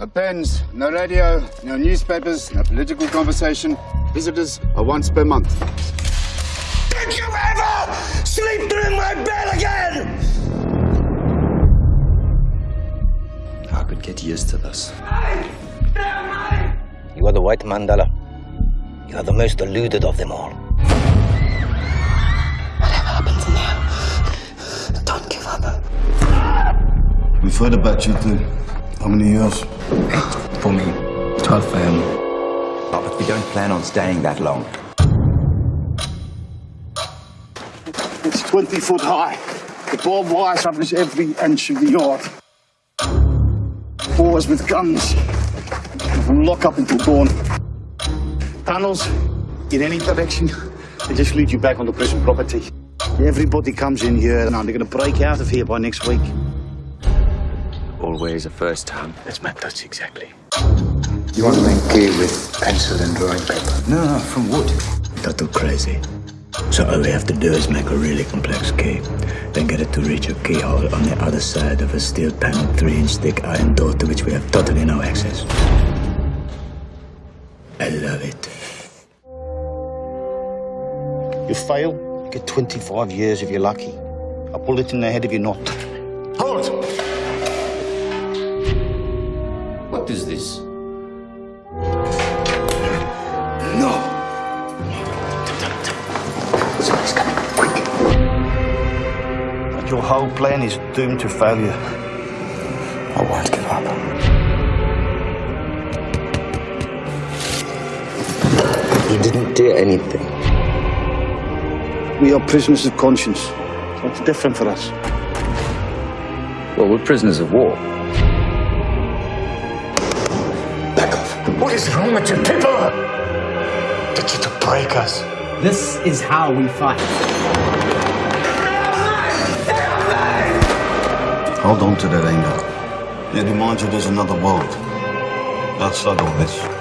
No pens, no radio, no newspapers, no political conversation. Visitors are once per month. Did you ever sleep in my bed again? I could get used to this. You are the white Mandela. You are the most deluded of them all. Whatever happens in there, don't give up. We've heard about you two. How many years? For me, 12 a.m. Oh, but we don't plan on staying that long. It's 20 foot high. The barbed wire covers every inch of the yard. Boys with guns. From lock up until dawn. Tunnels in any direction. They just lead you back on the prison property. Everybody comes in here and they're going to break out of here by next week. Always a first time. That's my touch, exactly. You want to make key with pencil and drawing paper? No, no, from wood. Not too crazy. So all we have to do is make a really complex key, then get it to reach a keyhole on the other side of a steel panel, three-inch thick iron door to which we have totally no access. I love it. You fail, you get 25 years if you're lucky. A bullet in the head if you're not. Hold! What is this? No! Somebody's coming. Quick! Your whole plan is doomed to failure. I won't give up. You didn't do anything. We are prisoners of conscience. What's different for us? Well, we're prisoners of war. What is wrong with you people? Get you to break us. This is how we fight. Hold on to that anger. It reminds you there's another world outside all this.